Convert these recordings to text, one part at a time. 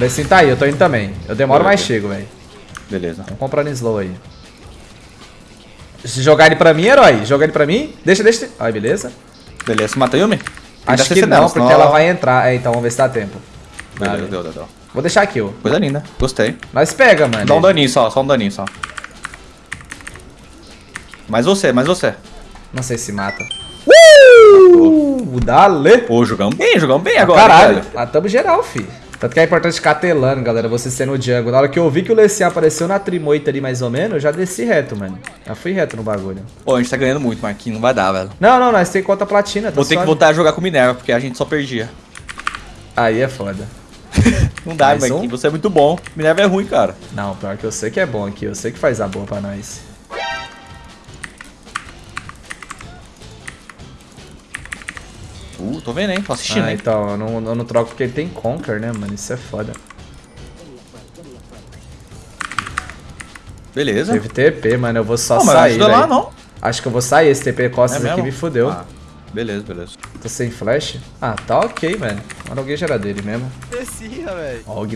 Bessin tá aí, eu tô indo também. Eu demoro, Beleza. mas chego, velho. Beleza. Vamos comprando slow aí. Se jogar ele pra mim, herói. Jogar ele pra mim. Deixa, deixa. Ai, beleza. Beleza, mata Yumi? Tem Acho que não, nela, porque senão ela vai entrar. É, então vamos ver se dá tempo. Beleza, Vale. deu, deu, deu. Vou deixar kill. Coisa linda. Gostei. Nós pega, mano. Dá um daninho só, só um daninho só. Mais você, mais você. Não sei se mata. Uh! Dale! Pô, jogamos bem, jogamos bem agora. Caralho, matamos geral, fi. Tanto que é importante ficar telando, galera, você sendo o jungle. Na hora que eu vi que o Lecian apareceu na trimoita ali mais ou menos, eu já desci reto, mano. Já fui reto no bagulho. Pô, a gente tá ganhando muito, Marquinhos. Não vai dar, velho. Não, não, nós tem conta platina, tá Vou ter que voltar a jogar com Minerva, porque a gente só perdia. Aí é foda. Não dá, Marquinhos. um? Você é muito bom. Minerva é ruim, cara. Não, pior que eu sei que é bom aqui, eu sei que faz a boa pra nós. Uh, tô vendo, hein? Tô assistindo, Ah, hein? então, eu não, eu não troco porque ele tem Conquer, né, mano? Isso é foda. Beleza. Teve TP, mano, eu vou só Não, sair, ajuda lá, velho. não. Acho que eu vou sair, esse TP costas É aqui me fudeu. Ah, beleza, beleza. Tô sem flash. Ah, tá ok, mano. Mano, alguém já era dele mesmo. Descia, velho. Ó, o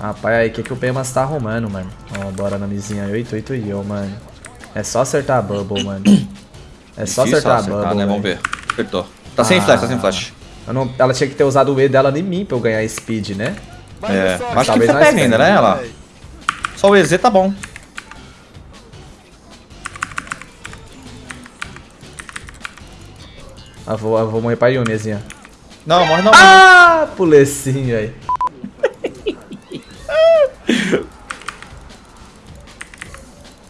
Rapaz, aí, o que, que o Pemas tá arrumando, mano? Ó, bora na misinha 8, 8 e eu, mano. É só acertar a bubble, mano. É só Difícil acertar a bubble, né? Vamos ver. Acertou. Tá sem Ah. flash, tá sem flash. Eu não- ela tinha que ter usado o E dela em mim pra eu ganhar speed, né? Mas É, eu só- acho que Talvez você nós pega ainda, pegue, né, ela? Só o EZ tá bom. Ah, vou, ah, vou morrer pra Yumizinha. Não, morre não. Ah, pulecinho aí.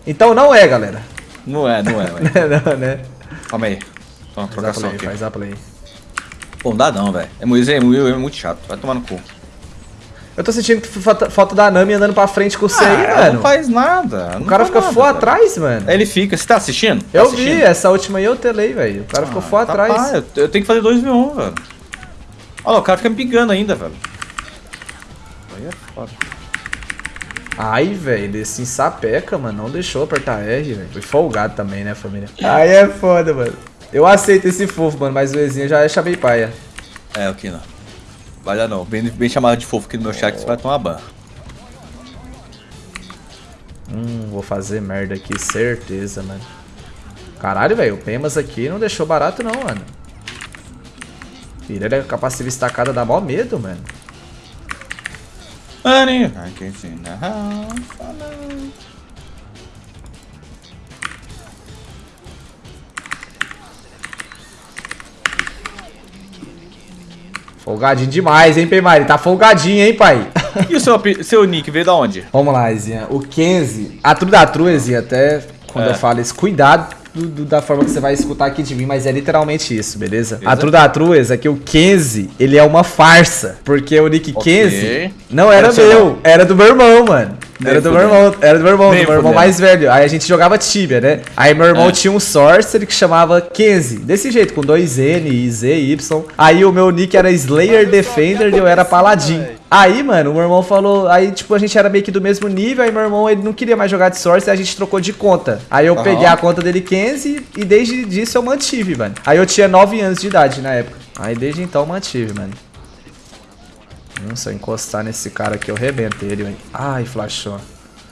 Então não é, galera. Não é, não é, não, né? Calma aí. Só uma Faz a trocação play, aqui. faz a play. Pô, não dá não, velho. É, muito- é, muito- é muito chato. Vai tomar no cu. Eu tô sentindo que falta, da Nami andando pra frente com você aí, Ah, mano. Não faz nada. O cara fica full atrás, mano. Ele fica. Você tá assistindo? Tá Eu assistindo? vi, essa última aí eu telei, velho. O cara ficou full Ah, tá atrás. eu, eu tenho que fazer 2v1, velho. Olha lá, o cara fica me pingando ainda, velho. Aí é foda. Ai, velho, esse sapeca, mano, não deixou apertar R, velho. Foi folgado também, né, família? Aí é foda, mano. Eu aceito esse fofo, mano, mas o Ezinho já é chamei paia. É, o que não. Vai dar não. Bem, bem chamado de fofo aqui no meu chat você vai tomar ban. Hum, vou fazer merda aqui, certeza, mano. Caralho, velho, o Pemas aqui não deixou barato não, mano. Filha, com a passiva estacada dá mó medo, mano. Money, I can see the house. Folgadinho demais, hein, Peimari? Tá folgadinho, hein, pai? E o seu, seu nick veio da onde? Vamos lá, Ezinha. O Kenzie, a tru da tru, Ezinha, até quando É. eu falo isso, cuidado do- do- da forma que você vai escutar aqui de mim, mas é literalmente isso, beleza? Beleza. A tru da tru, Ezinha, é que o Kenzie, ele é uma farsa, porque o nick Ok. Kenzie não era meu, era do meu irmão, mano. Era do meu irmão, era do meu irmão, Nem do meu irmão mais velho. Aí a gente jogava Tibia, né? Aí meu irmão É. tinha um Sorcerer que chamava Kenzie, desse jeito, com dois N, Z, Y. Aí o meu nick era Slayer Defender e eu era Paladin. Aí, mano, o meu irmão falou. Aí, tipo, a gente era meio que do mesmo nível. Aí, meu irmão, ele não queria mais jogar de Source. Aí a gente trocou de conta. Aí eu Aham. peguei a conta dele, Kenzie, e desde disso eu mantive, mano. Aí eu tinha 9 anos de idade na época. Aí desde então eu mantive, mano. Hum, se eu encostar nesse cara aqui, eu rebento ele, velho. Ai, flashou.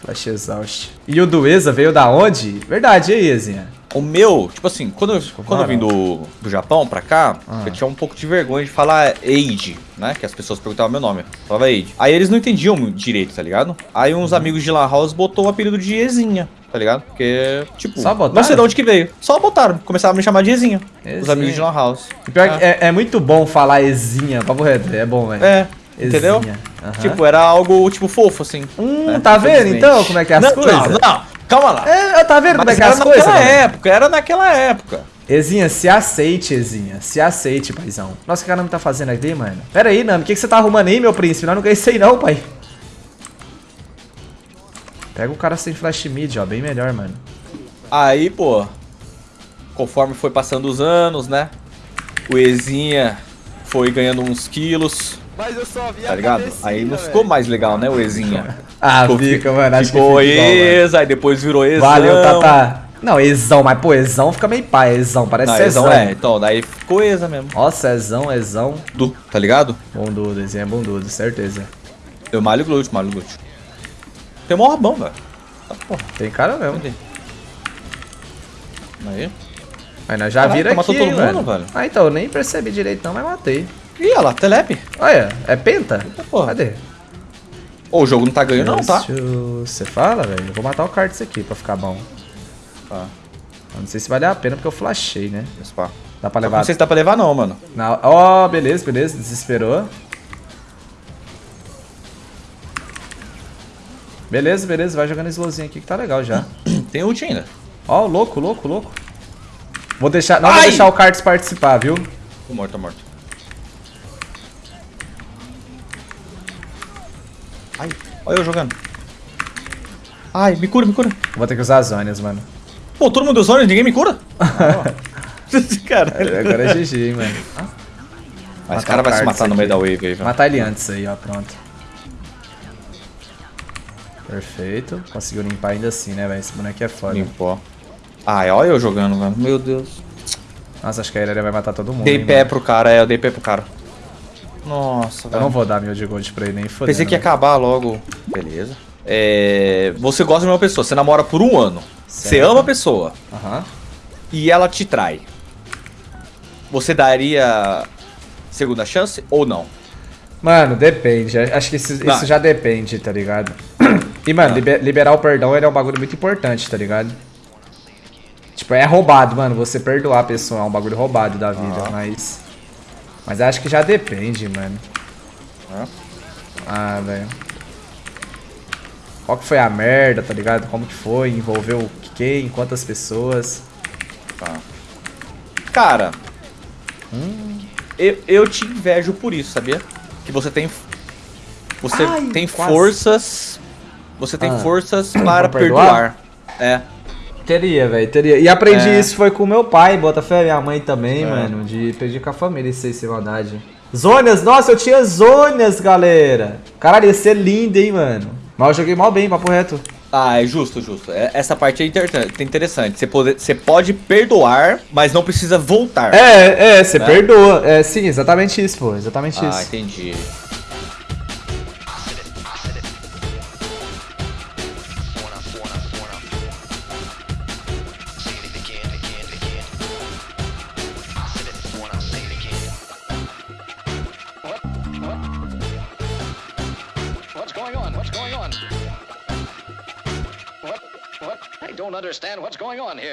Flash exaust. E o do Eza veio da onde? Verdade, e aí, Ezinha? O meu, tipo assim, quando eu, quando eu vim do, do Japão pra cá, Ah. eu tinha um pouco de vergonha de falar Age, né? Que as pessoas perguntavam meu nome. Eu falava Age. Aí eles não entendiam direito, tá ligado? Aí uns amigos de Lan House botou o apelido de Ezinha, tá ligado? Porque, tipo, Só botaram? não sei de onde que veio. Só botaram. Começaram a me chamar de Ezinha. Os Ezinha. amigos de Lan House. E pior que é, é muito bom falar Ezinha, papo reto, é bom, velho. É, entendeu? Aham. Tipo, era algo, tipo, fofo, assim. Hum, né? tá vendo então como é que é as não, coisas? Não, não, calma lá. É, tá vendo como é Mas que é era as coisas? naquela galera? época, era naquela época. Ezinha, se aceite, Ezinha. Se aceite, paizão. Nossa, o que a Nami tá fazendo aqui, mano? Pera aí, Nami, o que, que você tá arrumando aí, meu príncipe? Nós não ganhei isso aí não, pai. Pega o cara sem flash mid, ó. Bem melhor, mano. Aí, pô, conforme foi passando os anos, né? O Ezinha foi ganhando uns quilos, Mas eu só vi tá a ligado? Aí não ficou mais legal, né, o Ezinha? Ah, Ficou- fica, mano. Acho que Ficou mano. Eza, aí depois virou Ezão. Valeu, Tata. Não, exão, mas pô, exão fica meio pai, exão, parece Não, Cezão. Ezão é, então, daí ficou Eza mesmo. Nossa, exão, exão. Du, tá ligado? Bundudo, desenho é bundudo, certeza. Eu malho glúteo, malho glúteo. Tem mó rabão, velho. Tá porra, Tem cara mesmo. cadê? Aí. Mas nós já Caraca, vira aqui, matou todo mundo, velho. velho. Ah, então, eu nem percebi direito não, mas matei. Ih, olha lá, telepe. Olha, é penta? porra. Cadê? Ô, o jogo não tá ganhando não, tá? Você fala, velho? Eu vou matar o Cards aqui pra ficar bom. Tá. Eu não sei se vale a pena porque eu flashei, né? Pá. Dá pra Não levar. sei se dá pra levar não, mano. Na- Ó, beleza, beleza. Desesperou. Beleza, beleza. Vai jogando slowzinho aqui que tá legal já. Tem ult ainda. Ó, louco, louco, louco. Vou deixar. Não vou Ai! deixar o Cards participar, viu? Tô morto, tô morto. Olha eu jogando. Ai, me cura, me cura. Vou ter que usar as zonas, mano. Pô, todo mundo deu zona e ninguém me cura? Caralho. Agora é GG, hein, mano. Mas Matar esse cara o vai se matar no meio da wave aí, velho. Matar ele antes aí, ó. Pronto. Perfeito. Conseguiu limpar ainda assim, né, velho? Esse boneco é foda. Limpou. Ai, olha eu jogando, velho. Meu Deus. Nossa, acho que a Irelia vai matar todo mundo. Dei hein, pé mano. pro cara, é, eu dei pé pro cara. Nossa, Eu velho. não vou dar mil de gold pra ele nem foder. Pensei que ia acabar logo. Beleza. É, você gosta de uma pessoa, você namora por um ano. Você Certo. ama a pessoa Aham. e ela te trai. Você daria segunda chance ou não? Mano, depende. Acho que isso, isso já depende, tá ligado? E, mano, Ah. liber- liberar o perdão ele é um bagulho muito importante, tá ligado? Tipo, é roubado, mano. Você perdoar a pessoa é um bagulho roubado da vida, Ah. mas. Mas acho que já depende, mano. É. Ah, velho. Qual que foi a merda, tá ligado? Como que foi? Envolveu quem? Quantas pessoas? Tá. Cara, eu, eu te invejo por isso, sabia? Que você tem. Você Ai, tem quase. forças. Você tem Ah. forças para perdoar? perdoar. É. Teria, velho, teria. E aprendi É. isso foi com meu pai, Botafé, minha mãe também, É. mano. De pedir com a família isso aí, sem maldade. Zônias, nossa, eu tinha zônias, galera. Caralho, ia ser lindo, hein, mano. Mas eu joguei mal bem, papo reto. Ah, é justo, justo. É- Essa parte é inter- interessante. Você pode, você pode perdoar, mas não precisa voltar. É, é, você Né? perdoa. É, sim, exatamente isso, pô. Exatamente Ah, isso. entendi. On? What? What? I don't understand what's going on here.